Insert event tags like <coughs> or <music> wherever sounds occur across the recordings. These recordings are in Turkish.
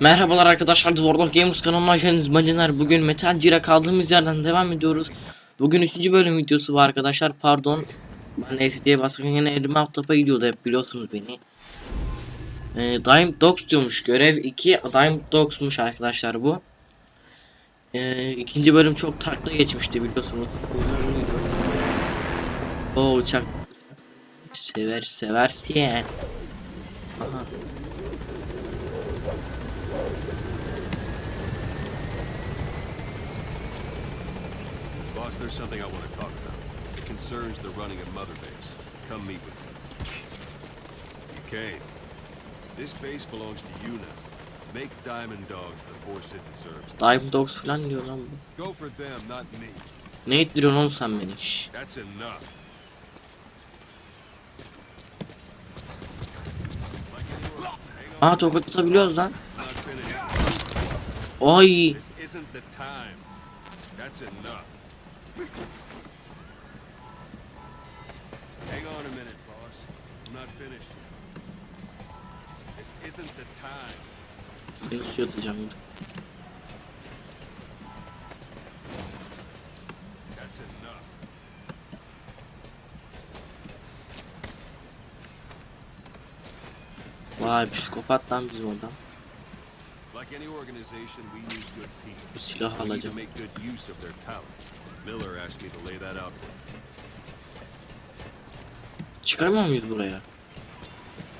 Merhabalar arkadaşlar World of Gamers kanalıma hoş geldiniz bacılar. Bugün Metal Gear'a kaldığımız yerden devam ediyoruz. Bugün 3. bölüm videosu var arkadaşlar. Pardon. Ben SD'ye basarken yine elime aftapa gidiyordu hep biliyorsunuz beni. Ee, Diamond Dogs diyormuş. Görev 2 Diamond Dogs'muş arkadaşlar bu. Ee, ikinci bölüm çok takla geçmişti biliyorsunuz. O uçak. Sever seversin. Aha. Boss, there's something I want to talk about. It concerns the running of Mother Base. Come meet with me. Duquesne, this base belongs to you now. Make Diamond Dogs the force it deserves. Diamond Dogs falan diyor lan bu. Go for them, not me. Ne ittiriyorsun oğlum sen beni? That's enough. Aa tokat atabiliyoruz lan. Ay. This isn't the time. That's enough. Hang on a minute, boss. I'm not finished yet. This isn't the time. Seni suya atacağım. dur. That's enough. Vay psikopat lan bizim adam. Like any organization, we need good people. Bu to alacağım. Miller asked me to lay that out. Çıkarmıyor muyuz buraya?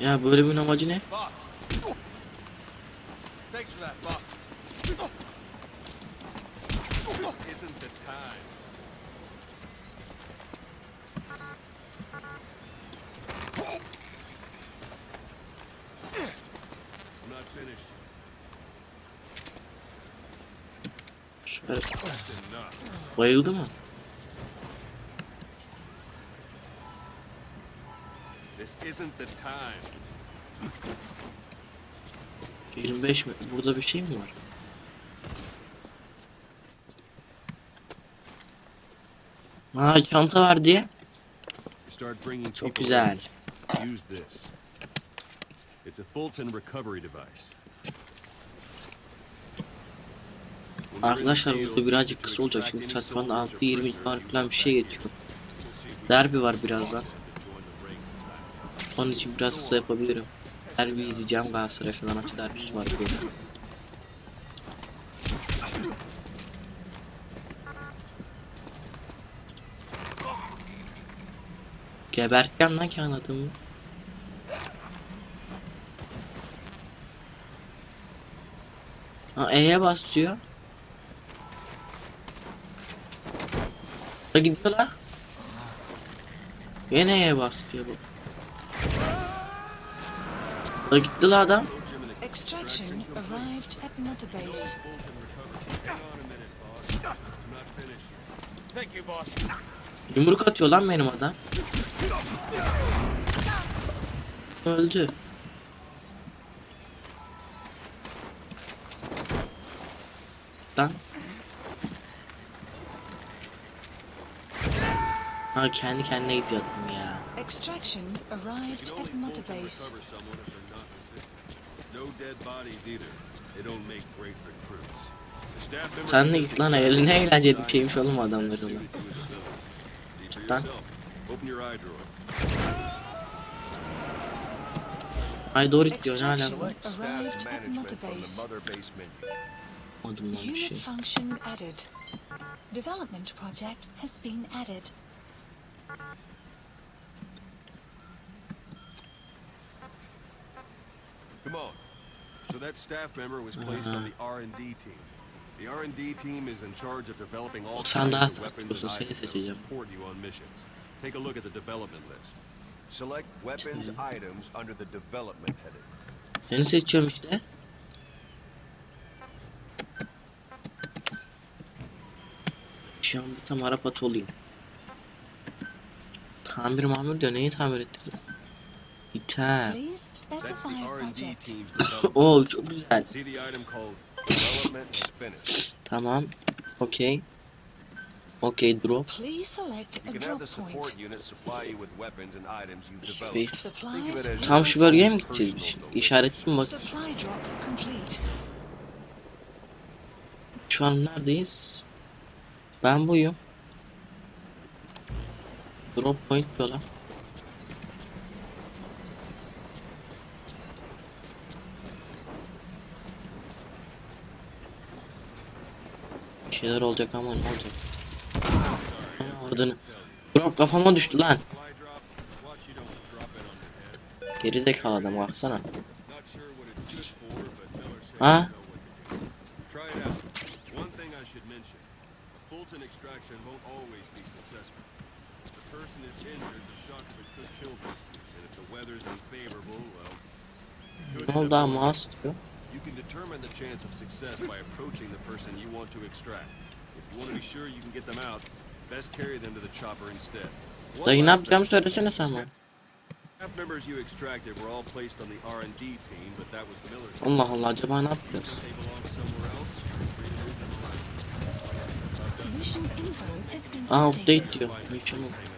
Ya bölümün amacı ne? Thanks for that, boss. This isn't the time. I'm not finished. Enough. bayıldı mı? This isn't the time. 25 mi? Burada bir şey mi var? Aa çanta var diye. Çok güzel. Use this. It's a Fulton recovery device. When you're in the Arkadaşlar burada birazcık kısa olacak çünkü any saat falan soldiers or 6 20 prisoners var you falan bir şey geçiyor. Derbi var birazdan. Onun için biraz kısa yapabilirim. Derbi izleyeceğim Galatasaray Fenerbahçe derbisi var biliyorsunuz. Geberteceğim lan ki anladın Ha E'ye bas diyor. Da gidiyor lan. Yine E'ye bas diyor bu. Da gitti la adam. Extraction arrived at Base. Yumruk atıyor lan benim adam. Öldü. Lan. Ha kendi kendine gidiyor adam ya. Extraction arrived at Mother Base. Sen de git lan eline bir design şeymiş oğlum has adamların. suited to his ability. See for Lan. Ay doğru lan bir Unit şey. function added. Development project has been added. Come on. So that staff member was placed on the R&D team. The R&D team is in charge of developing all kinds of weapons and items that will support you on missions. Take a look at the development list. Select weapons items under the development heading. Seni seçiyorum işte. Şu anda tam Arap atı olayım. Tamir mamur diyor. Neyi tamir team's development. Oo çok güzel. Tamam. Okey. Okey drop. Space. Tam şu bölgeye mi gideceğiz biz? domain. İşaretli mi bak? Şu an neredeyiz? Ben buyum. Drop point yola. Bir şeyler olacak ama ne olacak? Oradan. Drop kafama düştü lan. Geri zekalı adam baksana. Mention. Fulton extraction won't always be successful. Person is injured, the shock of it could kill them. And if the weather's unfavorable, well... ama dying. mouse diyor. You can determine the chance of success by approaching the person you want to extract. If you want to be sure you can get them out, best carry them to the chopper instead. Dayı ne yapacağımı söylesene sen bana. Staff members you extracted were all placed on the R&D team, but that was Miller's. Allah Allah acaba ne yapacağız? Aa update diyor. Find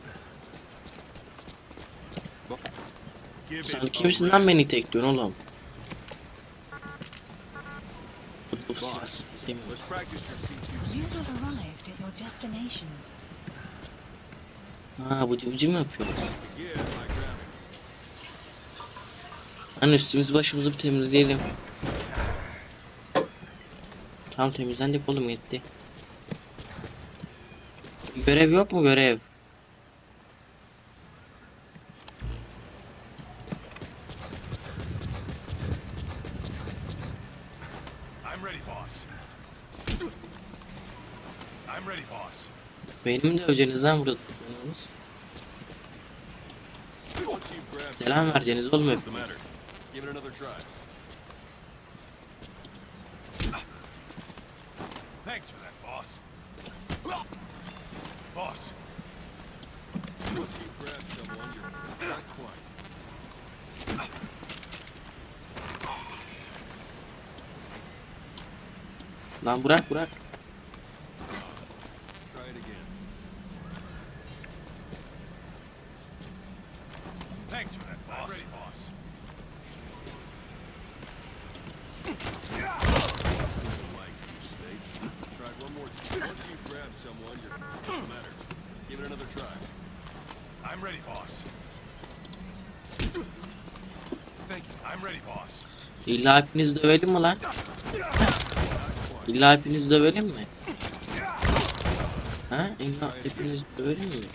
Sen kimsin lan beni tekliyorsun oğlum? Ha bu civciv mi yapıyor? Hani üstümüzü başımızı bir temizleyelim. Tam temizlendik oğlum yetti. Görev yok mu görev? I'm ready, boss. I'm ready, boss. Benim de öceniz lan burada grabbed Selam vereceğiniz oğlum What's the hepiniz. matter? Give it another try. Thanks for that, boss. Boss, Once you've grabbed someone, you're not quite. Lan bırak bırak. Try it again. thanks for that, boss. I'm ready, boss. Doesn't like you, Snake. Try it one more time. Once you've grabbed someone, you're what's the matter? Give it another try. I'm ready, boss. Thank you. I'm ready, boss. İlla hepinizi dövelim mi lan? İlla hepinizi dövelim mi? Ha? İlla hepinizi dövelim mi?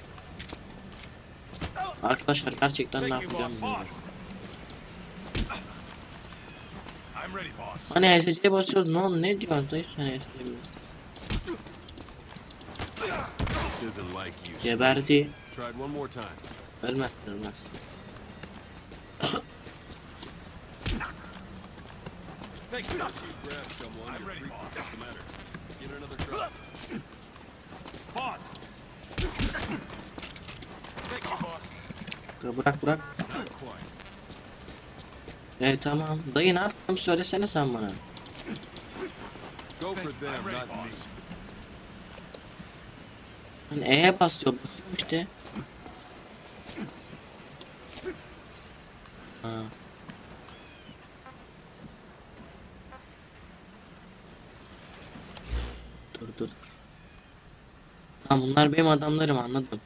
Arkadaşlar gerçekten ne yapacağım bilmiyorum. Hani ESC'ye basıyoruz ne oldu ne diyorsun dayı sen Snake. Geberdi. Ölmezsin ölmezsin. Thank you. Once you've grabbed someone, I'm ready, boss. What's the matter? Give it another try. Boss. Thank you, boss. Bırak bırak. Evet tamam. Dayı ne yapacağım söylesene sen bana. Go for you. them, not me. Hani E'ye bas diyor. Basıyorum işte. Ha. Dur dur. Tamam bunlar benim adamlarım anladım.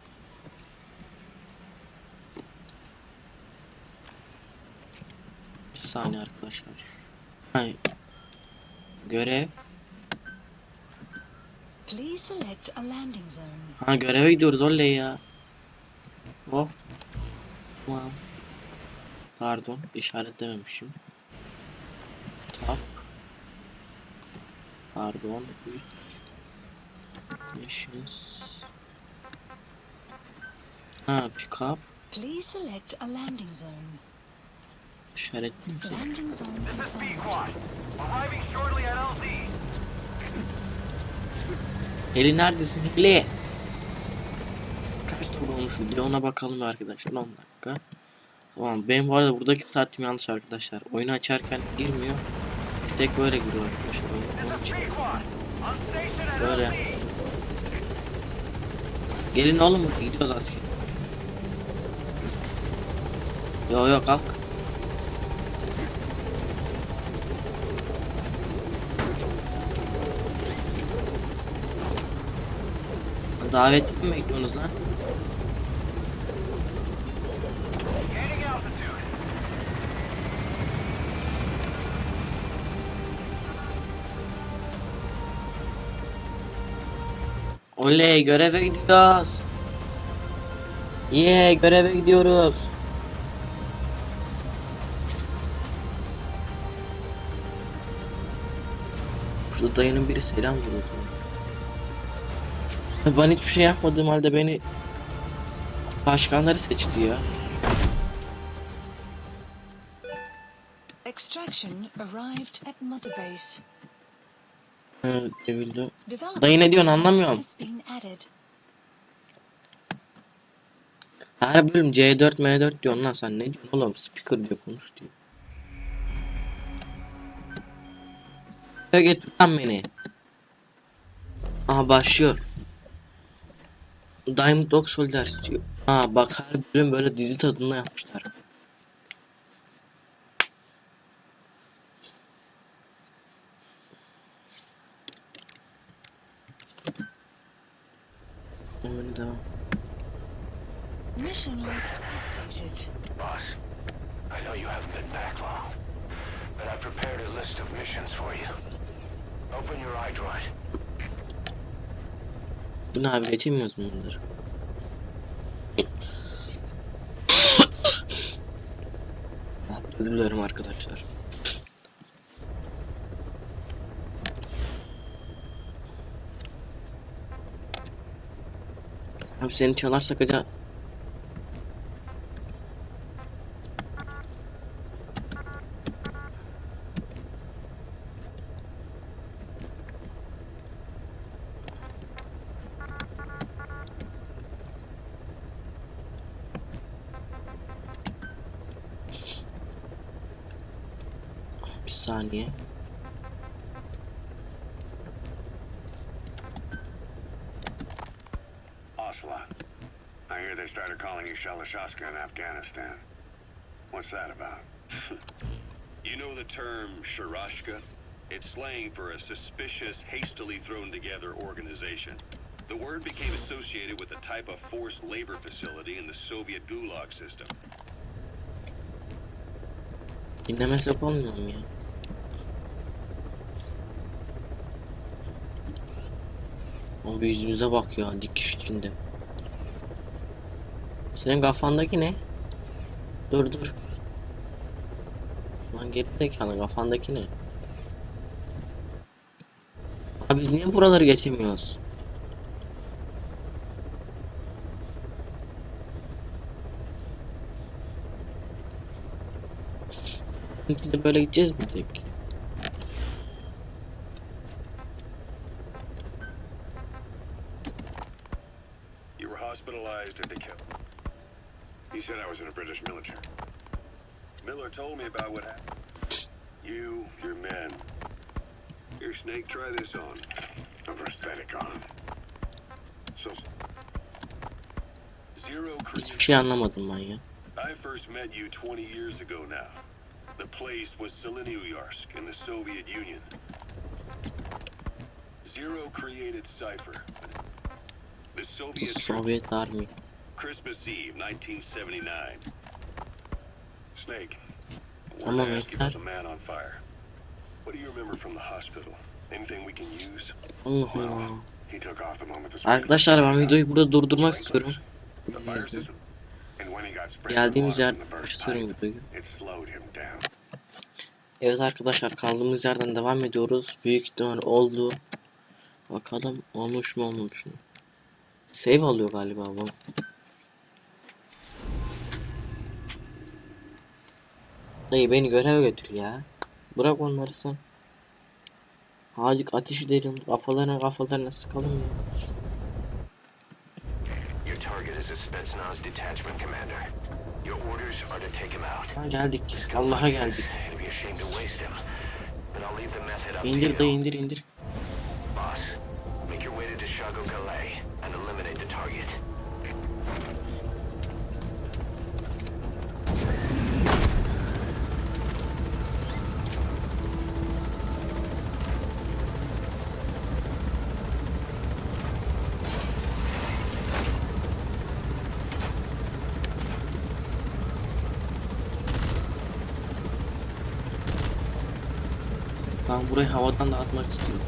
Bir saniye arkadaşlar. Hayır. Görev. Please select a landing zone. Ha göreve gidiyoruz oley ya. Oh. Tamam. Pardon işaretlememişim. Tak. Pardon. 3 Missions. Ha pick up. Please select a landing zone. İşaretli misin? Landing zone confirmed. Arriving shortly at LZ. Heli neredesin Heli? Kaç tur olmuş video ona bakalım arkadaşlar 10 dakika. Tamam benim bu arada buradaki saatim yanlış arkadaşlar. Oyunu açarken girmiyor. Bir tek böyle giriyor arkadaşlar. Böyle. Gelin oğlum gidiyoruz artık. Yo yo kalk. Davet mi bekliyorsunuz lan? Oley göreve gidiyoruz. Yeah göreve gidiyoruz. Şurada dayının biri selam veriyor. <laughs> Ben hiçbir şey yapmadığım halde beni başkanları seçti ya. Extraction arrived at Mother Base. Evet, devildi. Dayı ne diyorsun anlamıyorum. Her bölüm C4 M4 diyorsun lan sen ne diyorsun oğlum speaker diyor konuş diyor. Ya getir lan beni. Aha başlıyor. Diamond Dog Soldier diyor. Ha bak her bölüm böyle dizi tadında yapmışlar. Oyunu devam. Mission list updated. Boss, I know you haven't been back long, but I've prepared a list of missions for you. Open your iDroid. Bu geçemiyoruz mu bunları? <coughs> Özür dilerim arkadaşlar. Abi seni çalarsak acaba they started calling you Shalashashka in Afghanistan. What's that about? <laughs> You know the term Sharashka? It's slang for a suspicious, hastily thrown together organization. The word became associated with a type of forced labor facility in the Soviet Gulag system. Dinlemesek olmuyor mu ya? O bir yüzümüze bak ya dikiş içinde. Senin kafandaki ne? Dur dur. Lan geri zekalı kafandaki ne? Abi biz niye buraları geçemiyoruz? Şimdi böyle gideceğiz mi tek? Hospitalized and killed. He said I was in the British military. Miller told me about what happened. You, your men. Your snake, try this on. A prosthetic on. So, Zero Hiçbir created. şey anlamadım ben ya. I first met you 20 years ago now. The place was Selenouyarsk in the Soviet Union. Zero created Cypher. The Soviet Sovyet Army. Christmas Eve, 1979. Snake. I Tamam, wanted to ask you about yeter. the man on fire. What do you remember from the hospital? Anything we can use? Allah. He took off the moment the Arkadaşlar ben videoyu burada durdurmak istiyorum. Geldiğimiz yer pipe, videoyu. Evet arkadaşlar kaldığımız yerden devam ediyoruz. Büyük ihtimal oldu. Bakalım olmuş mu olmamış mı? Save alıyor galiba bu. Dayı beni göreve götür ya. Bırak onları sen. Hacık ateş edelim. Kafalarına kafalarına sıkalım ya. Ha, geldik. Allah'a geldik. İndir dayı indir indir. Boss, make your way to Deshago Calais and eliminate the target. Ben burayı havadan da atmak istiyorum.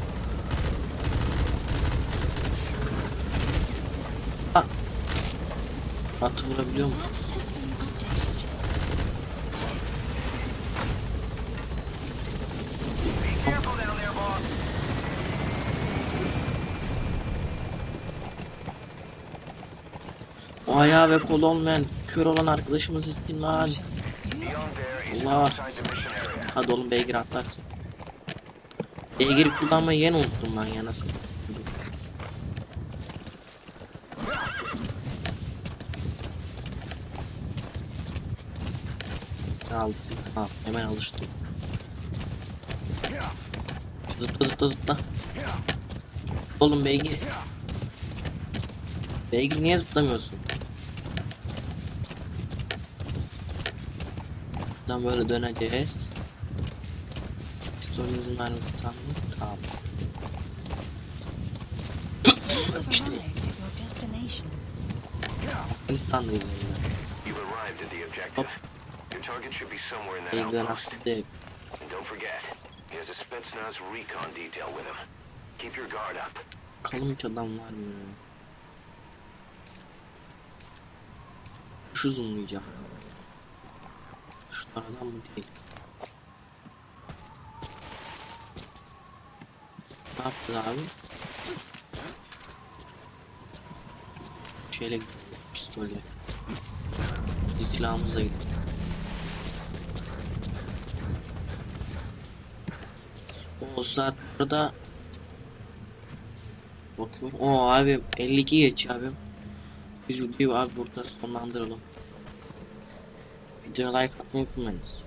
Ha. Atı vurabiliyor. O ayağı ve kolu olmayan kör olan arkadaşımız için lan. Allah. Hadi oğlum beygir atlarsın. Beygir kullanmayı yeni unuttum ben ya nasıl. Alıştım. Ha, hemen alıştım. Zıpla zıpla zıpla. Oğlum beygir. Beygir niye zıplamıyorsun? Buradan böyle döneceğiz. Pistolümüzün mermisi tam mı? Tamam. İşte değil. Keep your guard up. Bakalım hiç adam var mı? Şu zoomlayacağım. Şunlardan mı değil? Ne yaptı abi? Şeyle pistolle. Biz silahımızla gitti. O saat burada Bakıyorum. O abi 52 geç abi. Biz videoyu abi burada sonlandıralım. Video like atmayı unutmayınız.